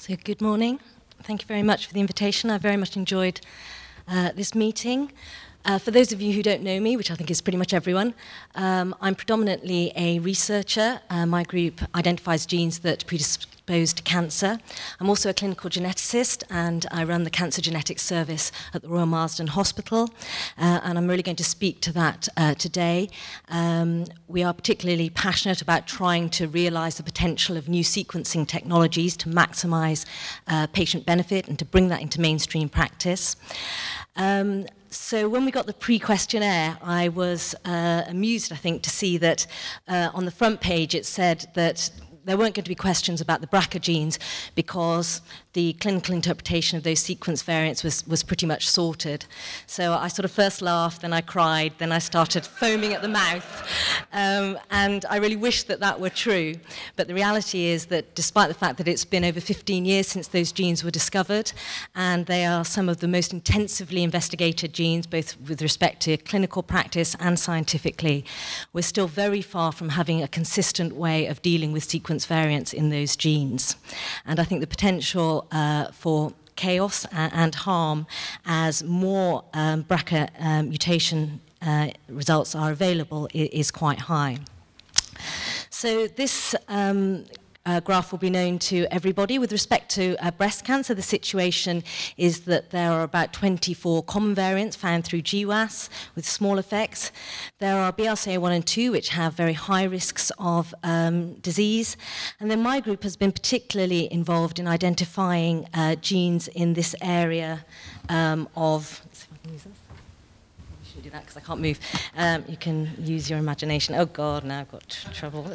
So good morning. Thank you very much for the invitation. I very much enjoyed uh, this meeting. Uh, for those of you who don't know me, which I think is pretty much everyone, um, I'm predominantly a researcher. Uh, my group identifies genes that predispose to cancer. I'm also a clinical geneticist and I run the Cancer Genetics Service at the Royal Marsden Hospital uh, and I'm really going to speak to that uh, today. Um, we are particularly passionate about trying to realize the potential of new sequencing technologies to maximize uh, patient benefit and to bring that into mainstream practice. Um, so when we got the pre-questionnaire, I was uh, amused, I think, to see that uh, on the front page it said that there weren't going to be questions about the BRCA genes because the clinical interpretation of those sequence variants was, was pretty much sorted. So I sort of first laughed, then I cried, then I started foaming at the mouth. Um, and I really wish that that were true. But the reality is that despite the fact that it's been over 15 years since those genes were discovered, and they are some of the most intensively investigated genes, both with respect to clinical practice and scientifically, we're still very far from having a consistent way of dealing with sequence variants in those genes. And I think the potential uh, for chaos and harm as more um, BRCA um, mutation uh, results are available is quite high. So this um, uh, graph will be known to everybody. With respect to uh, breast cancer, the situation is that there are about 24 common variants found through GWAS with small effects. There are BRCA1 and 2, which have very high risks of um, disease. And then my group has been particularly involved in identifying uh, genes in this area um, of do that because I can't move. Um, you can use your imagination. Oh God, now I've got trouble.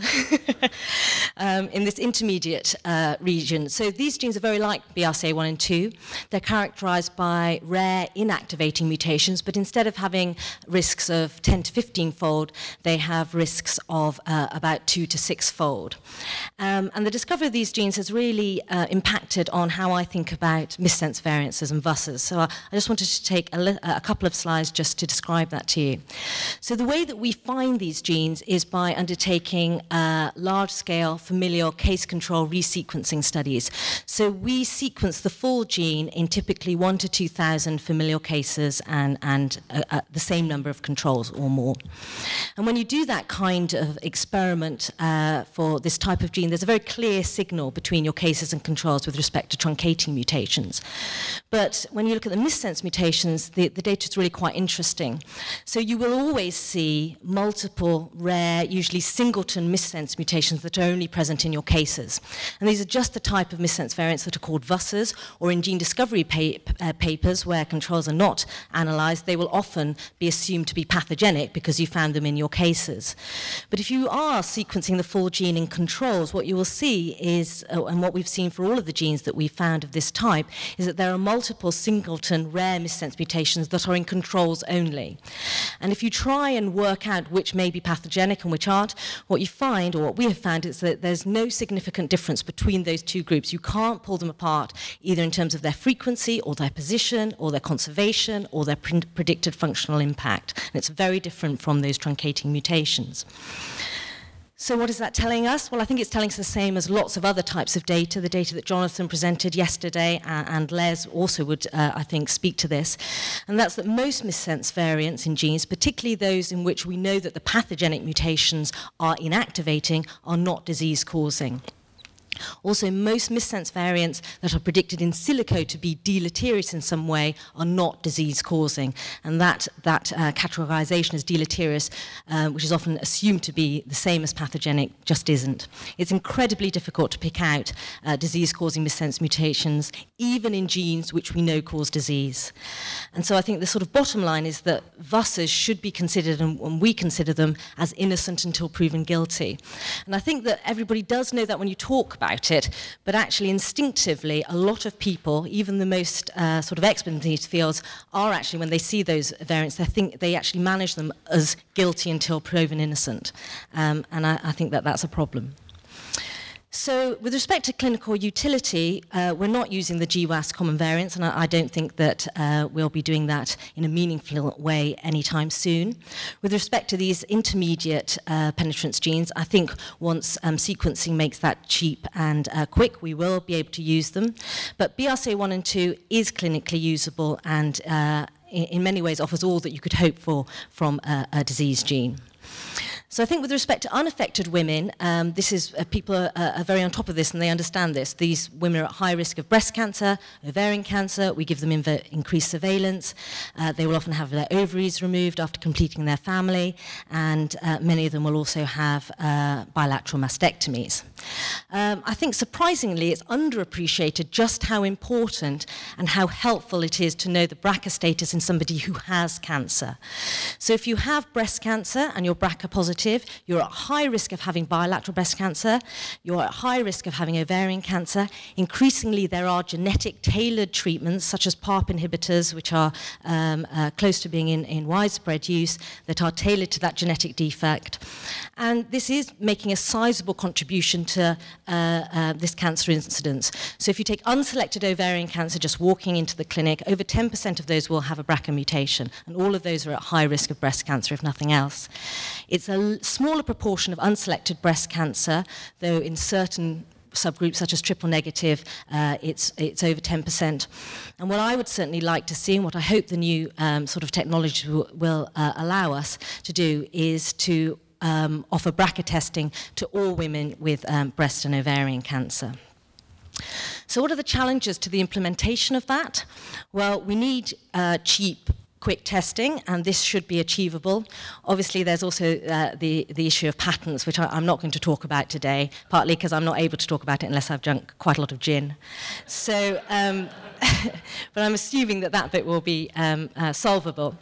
um, in this intermediate uh, region. So these genes are very like BRCA1 and 2. They're characterized by rare inactivating mutations, but instead of having risks of 10 to 15 fold, they have risks of uh, about 2 to 6 fold. Um, and the discovery of these genes has really uh, impacted on how I think about missense variances and VUSs. So I, I just wanted to take a, a couple of slides just to describe describe that to you. So the way that we find these genes is by undertaking uh, large-scale familial case control resequencing studies. So we sequence the full gene in typically one to 2,000 familial cases and, and uh, uh, the same number of controls or more. And when you do that kind of experiment uh, for this type of gene, there's a very clear signal between your cases and controls with respect to truncating mutations. But when you look at the missense mutations, the, the data is really quite interesting. So you will always see multiple rare, usually singleton missense mutations that are only present in your cases. And these are just the type of missense variants that are called VUSs, or in gene discovery pa uh, papers where controls are not analyzed, they will often be assumed to be pathogenic because you found them in your cases. But if you are sequencing the full gene in controls, what you will see is, uh, and what we've seen for all of the genes that we've found of this type, is that there are multiple singleton rare missense mutations that are in controls only. And if you try and work out which may be pathogenic and which aren't, what you find, or what we have found, is that there's no significant difference between those two groups. You can't pull them apart either in terms of their frequency or their position or their conservation or their predicted functional impact. And it's very different from those truncating mutations. So what is that telling us? Well, I think it's telling us the same as lots of other types of data, the data that Jonathan presented yesterday, uh, and Les also would, uh, I think, speak to this. And that's that most missense variants in genes, particularly those in which we know that the pathogenic mutations are inactivating, are not disease-causing. Also, most missense variants that are predicted in silico to be deleterious in some way are not disease-causing. And that, that uh, categorization as deleterious, uh, which is often assumed to be the same as pathogenic, just isn't. It's incredibly difficult to pick out uh, disease-causing missense mutations, even in genes which we know cause disease. And so I think the sort of bottom line is that VUSs should be considered, and, and we consider them, as innocent until proven guilty. And I think that everybody does know that when you talk about about it, but actually instinctively, a lot of people, even the most uh, sort of expert in these fields, are actually, when they see those variants, they think they actually manage them as guilty until proven innocent. Um, and I, I think that that's a problem. So with respect to clinical utility, uh, we're not using the GWAS common variants, and I, I don't think that uh, we'll be doing that in a meaningful way anytime soon. With respect to these intermediate uh, penetrance genes, I think once um, sequencing makes that cheap and uh, quick, we will be able to use them. But BRCA1 and 2 is clinically usable and uh, in, in many ways offers all that you could hope for from a, a disease gene. So I think with respect to unaffected women, um, this is uh, people are, are very on top of this and they understand this. These women are at high risk of breast cancer, ovarian cancer. We give them increased surveillance. Uh, they will often have their ovaries removed after completing their family, and uh, many of them will also have uh, bilateral mastectomies. Um, I think surprisingly, it's underappreciated just how important and how helpful it is to know the BRCA status in somebody who has cancer. So if you have breast cancer and you're BRCA positive, you're at high risk of having bilateral breast cancer, you're at high risk of having ovarian cancer. Increasingly, there are genetic tailored treatments, such as PARP inhibitors, which are um, uh, close to being in, in widespread use, that are tailored to that genetic defect. And this is making a sizable contribution to uh, uh, this cancer incidence. So if you take unselected ovarian cancer just walking into the clinic, over 10% of those will have a BRCA mutation, and all of those are at high risk of breast cancer, if nothing else. It's a smaller proportion of unselected breast cancer, though in certain subgroups such as triple negative, uh, it's, it's over 10%. And what I would certainly like to see, and what I hope the new um, sort of technology will, will uh, allow us to do, is to um, offer BRCA testing to all women with um, breast and ovarian cancer. So what are the challenges to the implementation of that? Well, we need uh, cheap quick testing, and this should be achievable. Obviously, there's also uh, the, the issue of patents, which I, am not going to talk about today, partly because I'm not able to talk about it unless I've drunk quite a lot of gin. So, um, but I'm assuming that that bit will be um, uh, solvable.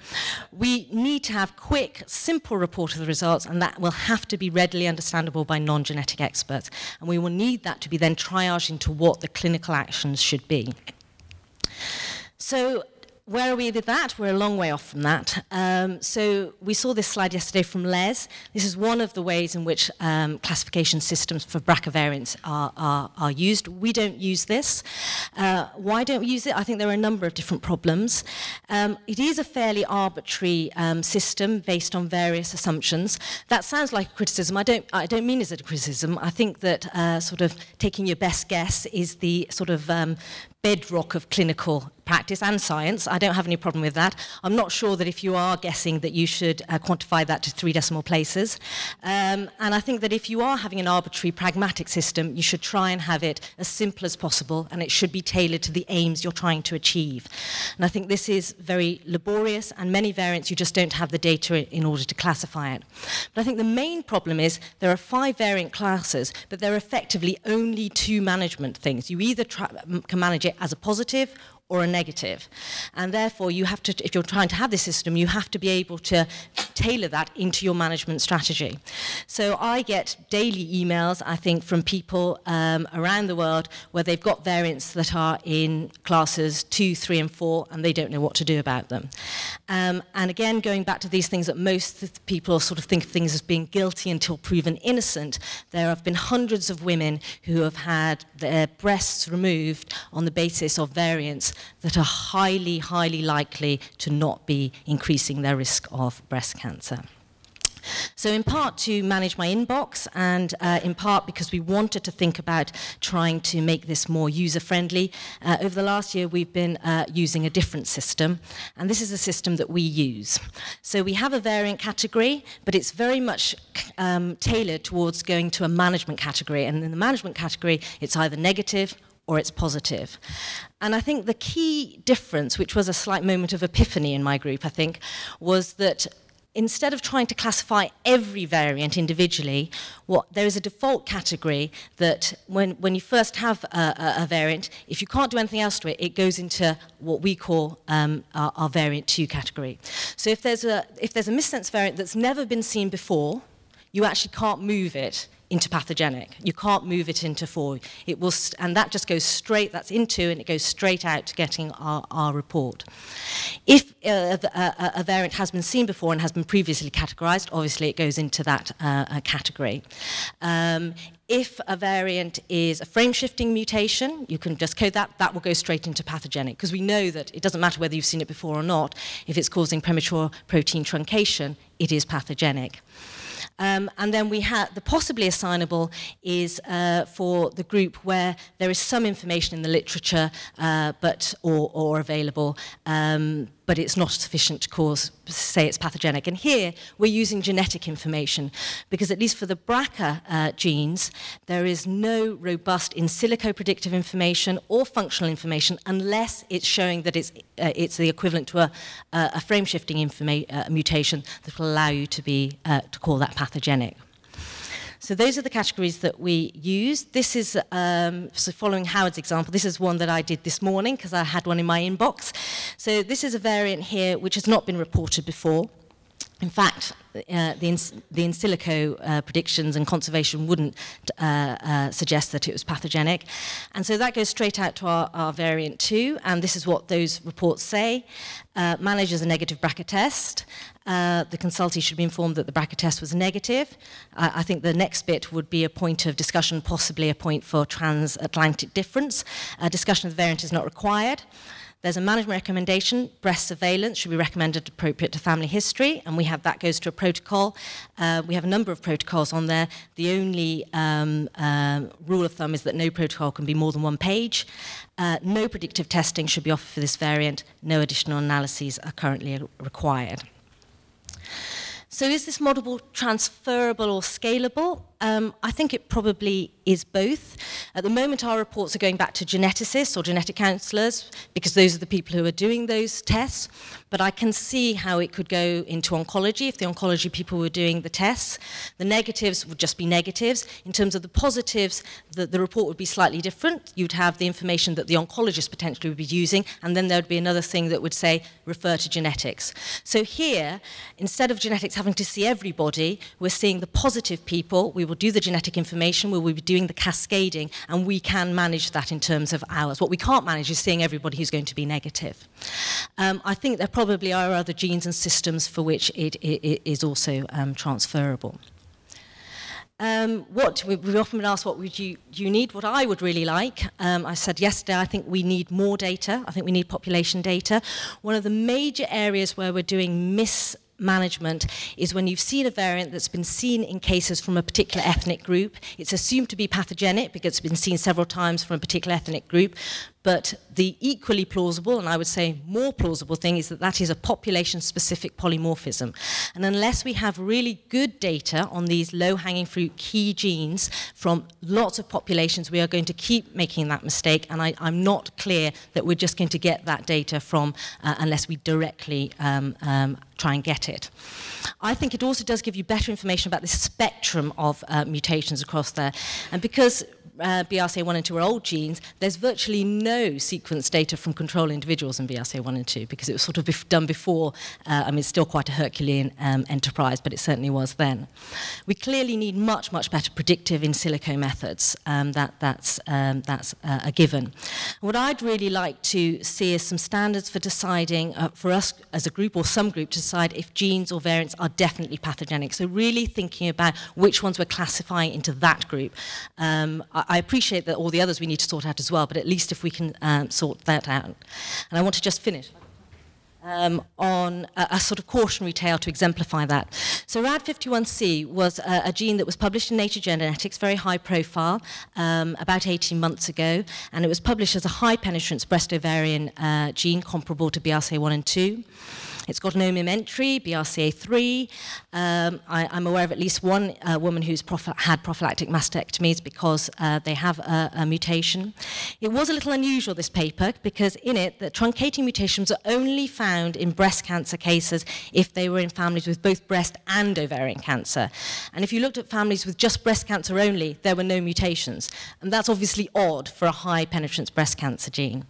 We need to have quick, simple report of the results, and that will have to be readily understandable by non-genetic experts. And we will need that to be then triaged into what the clinical actions should be. So where are we with that? We're a long way off from that. Um, so we saw this slide yesterday from Les. This is one of the ways in which um, classification systems for BRCA variants are, are, are used. We don't use this. Uh, why don't we use it? I think there are a number of different problems. Um, it is a fairly arbitrary um, system based on various assumptions. That sounds like a criticism. I don't, I don't mean it as a criticism. I think that uh, sort of taking your best guess is the sort of um, bedrock of clinical practice and science. I don't have any problem with that. I'm not sure that if you are guessing that you should uh, quantify that to three decimal places. Um, and I think that if you are having an arbitrary pragmatic system, you should try and have it as simple as possible and it should be tailored to the aims you're trying to achieve. And I think this is very laborious and many variants you just don't have the data in order to classify it. But I think the main problem is there are five variant classes, but there are effectively only two management things. You either can manage it as a positive or a negative. And therefore, you have to, if you're trying to have this system, you have to be able to tailor that into your management strategy. So I get daily emails, I think, from people um, around the world where they've got variants that are in classes two, three, and four, and they don't know what to do about them. Um, and again, going back to these things that most people sort of think of things as being guilty until proven innocent, there have been hundreds of women who have had their breasts removed on the basis of variants that are highly, highly likely to not be increasing their risk of breast cancer. So in part to manage my inbox and uh, in part because we wanted to think about trying to make this more user-friendly, uh, over the last year we've been uh, using a different system and this is a system that we use. So we have a variant category but it's very much um, tailored towards going to a management category and in the management category it's either negative or it's positive. And I think the key difference, which was a slight moment of epiphany in my group, I think, was that instead of trying to classify every variant individually, what, there is a default category that when, when you first have a, a, a, variant, if you can't do anything else to it, it goes into what we call um, our, our variant 2 category. So if there's, a, if there's a missense variant that's never been seen before, you actually can't move it into pathogenic. You can't move it into four. It will, and that just goes straight, that's into, and it goes straight out to getting our, our report. If uh, a, a, variant has been seen before and has been previously categorized, obviously it goes into that uh, category. Um, if a variant is a frame shifting mutation, you can just code that, that will go straight into pathogenic because we know that it doesn't matter whether you've seen it before or not, if it's causing premature protein truncation, it is pathogenic. Um, and then we had the possibly assignable is uh, for the group where there is some information in the literature, uh, but or, or available, um, but it's not sufficient to cause, say it's pathogenic. And here we're using genetic information because at least for the BRCA uh, genes, there is no robust in silico predictive information or functional information unless it's showing that it's, uh, it's the equivalent to a, a frame shifting uh, mutation that will allow you to, be, uh, to call that pathogenic. So those are the categories that we use. This is, um, so following Howard's example, this is one that I did this morning because I had one in my inbox. So this is a variant here which has not been reported before. In fact, uh, the, in, the in silico uh, predictions and conservation wouldn't uh, uh, suggest that it was pathogenic. And so that goes straight out to our, our variant 2, and this is what those reports say. Uh, manages a negative BRCA test. Uh, the consultee should be informed that the BRCA test was negative. I think the next bit would be a point of discussion, possibly a point for transatlantic difference. A discussion of the variant is not required. There's a management recommendation, breast surveillance should be recommended appropriate to family history, and we have that goes to a protocol. Uh, we have a number of protocols on there. The only um, uh, rule of thumb is that no protocol can be more than one page. Uh, no predictive testing should be offered for this variant. No additional analyses are currently required. So is this model transferable or scalable? Um, I think it probably is both. At the moment, our reports are going back to geneticists or genetic counsellors because those are the people who are doing those tests. But I can see how it could go into oncology if the oncology people were doing the tests. The negatives would just be negatives. In terms of the positives, the, the report would be slightly different. You'd have the information that the oncologist potentially would be using, and then there'd be another thing that would say, refer to genetics. So here, instead of genetics having to see everybody, we're seeing the positive people. We will do the genetic information, we will be doing the cascading, and we can manage that in terms of hours. What we can't manage is seeing everybody who's going to be negative. Um, I think there probably are other genes and systems for which it, it, it is also um, transferable. Um, what we've often been asked, what would you, you need? What I would really like, um, I said yesterday, I think we need more data. I think we need population data. One of the major areas where we're doing mis management is when you've seen a variant that's been seen in cases from a particular ethnic group. It's assumed to be pathogenic because it's been seen several times from a particular ethnic group, but the equally plausible, and I would say more plausible thing, is that that is a population-specific polymorphism. And unless we have really good data on these low-hanging fruit key genes from lots of populations, we are going to keep making that mistake, and I, am not clear that we're just going to get that data from, uh, unless we directly um, um, try and get it. I think it also does give you better information about the spectrum of uh, mutations across there. And because uh, BRCA1 and 2 are old genes, there's virtually no sequence data from control individuals in BRCA1 and 2 because it was sort of bef done before. Uh, I mean, it's still quite a Herculean um, enterprise, but it certainly was then. We clearly need much, much better predictive in silico methods. Um, that, that's um, that's uh, a given. What I'd really like to see is some standards for deciding, uh, for us as a group or some group, to decide if genes or variants are definitely pathogenic. So really thinking about which ones we're classifying into that group. Um, I appreciate that all the others we need to sort out as well, but at least if we can um, sort that out. And I want to just finish um, on a, a, sort of cautionary tale to exemplify that. So RAD51C was a, a, gene that was published in Nature Genetics, very high profile, um, about 18 months ago, and it was published as a high penetrance breast ovarian uh, gene comparable to BRCA1 and 2. It's got an OMIM entry, BRCA3. Um, I, am aware of at least one uh, woman who's had prophylactic mastectomies because uh, they have a, a, mutation. It was a little unusual, this paper, because in it, the truncating mutations are only found in breast cancer cases if they were in families with both breast and ovarian cancer. And if you looked at families with just breast cancer only, there were no mutations. And that's obviously odd for a high penetrance breast cancer gene.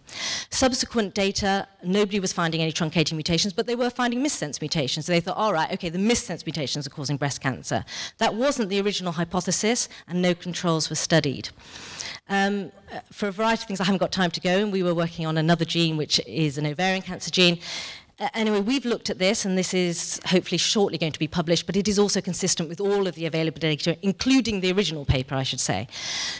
Subsequent data, nobody was finding any truncating mutations, but they were were finding missense mutations. So they thought, all right, okay, the missense mutations are causing breast cancer. That wasn't the original hypothesis, and no controls were studied. Um, uh, for a variety of things, I haven't got time to go, and we were working on another gene, which is an ovarian cancer gene. Anyway, we've looked at this, and this is hopefully shortly going to be published, but it is also consistent with all of the available data, including the original paper, I should say.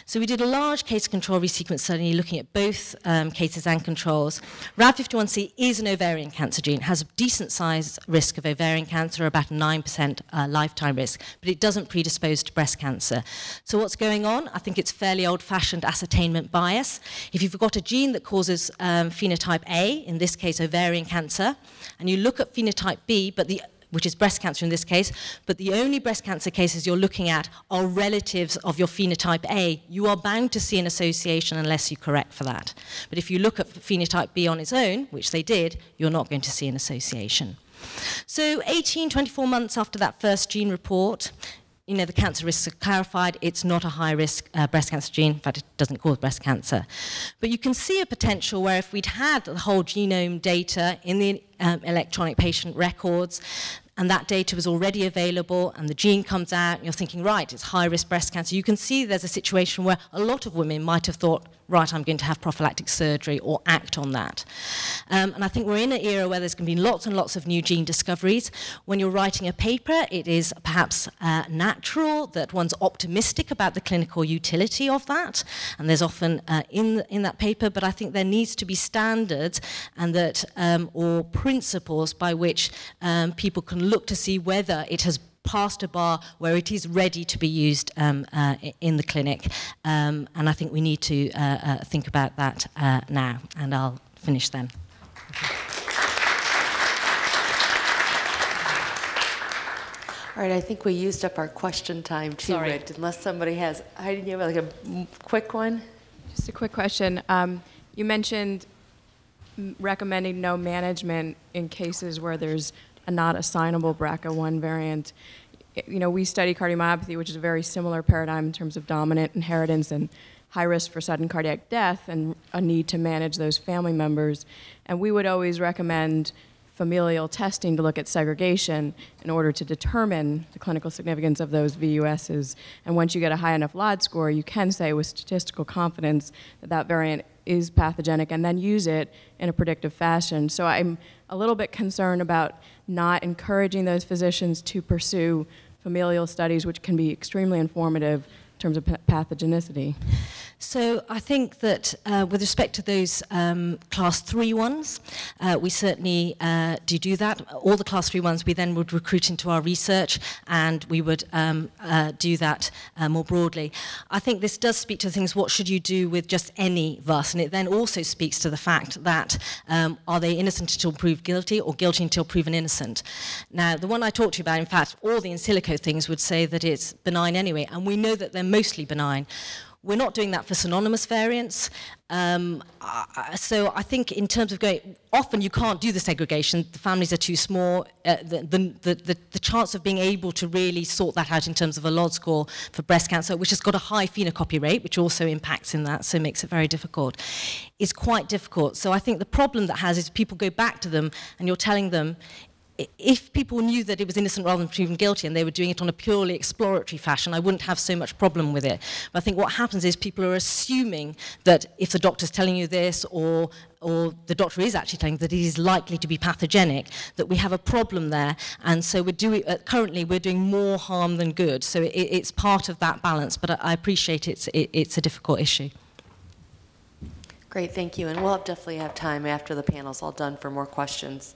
So we did a large case control resequence study looking at both um, cases and controls. RAD51C is an ovarian cancer gene, It has a decent size risk of ovarian cancer, about 9% uh, lifetime risk, but it doesn't predispose to breast cancer. So what's going on? I think it's fairly old-fashioned ascertainment bias. If you've got a gene that causes um, phenotype A, in this case ovarian cancer, and you look at phenotype B, but the which is breast cancer in this case, but the only breast cancer cases you're looking at are relatives of your phenotype A, you are bound to see an association unless you correct for that. But if you look at phenotype B on its own, which they did, you're not going to see an association. So 18, 24 months after that first gene report, you know, the cancer risks are clarified. It's not a high-risk uh, breast cancer gene. In fact, it doesn't cause breast cancer. But you can see a potential where if we'd had the whole genome data in the um, electronic patient records, and that data was already available and the gene comes out and you're thinking, right, it's high-risk breast cancer, you can see there's a situation where a lot of women might have thought, right, I'm going to have prophylactic surgery or act on that. Um, and I think we're in an era where there's going to be lots and lots of new gene discoveries. When you're writing a paper, it is perhaps uh, natural that one's optimistic about the clinical utility of that. And there's often uh, in, in that paper, but I think there needs to be standards and that, um, or principles by which um, people can look to see whether it has passed a bar where it is ready to be used um, uh, in the clinic. Um, and I think we need to uh, uh, think about that uh, now. And I'll finish then. All right, I think we used up our question time too, Sorry. Rick, unless somebody has, Heidi, do you have like a quick one? Just a quick question. Um, you mentioned recommending no management in cases where there's a not assignable BRCA1 variant. You know, we study cardiomyopathy, which is a very similar paradigm in terms of dominant inheritance and high risk for sudden cardiac death and a need to manage those family members. And we would always recommend familial testing to look at segregation in order to determine the clinical significance of those VUSs. And once you get a high enough LOD score, you can say with statistical confidence that that variant is pathogenic and then use it in a predictive fashion. So I'm a little bit concerned about not encouraging those physicians to pursue familial studies, which can be extremely informative in terms of pathogenicity. So I think that uh, with respect to those um, class three ones, uh, we certainly uh, do do that. All the class three ones we then would recruit into our research and we would um, uh, do that uh, more broadly. I think this does speak to things, what should you do with just any VUS? And it then also speaks to the fact that um, are they innocent until proved guilty or guilty until proven innocent? Now, the one I talked to you about, in fact, all the in silico things would say that it's benign anyway, and we know that they're mostly benign. We're not doing that for synonymous variants. Um, so I think in terms of going, often you can't do the segregation, the families are too small, uh, the, the, the, the, chance of being able to really sort that out in terms of a LOD score for breast cancer, which has got a high phenocopy rate, which also impacts in that, so makes it very difficult, is quite difficult. So I think the problem that has is people go back to them and you're telling them, if people knew that it was innocent rather than proven guilty and they were doing it on a purely exploratory fashion, I wouldn't have so much problem with it. But I think what happens is people are assuming that if the doctor's telling you this or or the doctor is actually telling that it is likely to be pathogenic, that we have a problem there. And so we're doing, uh, currently we're doing more harm than good. So it, it's part of that balance, but I, I appreciate it's, it, it's a difficult issue. Great, thank you. And we'll definitely have time after the panel's all done for more questions.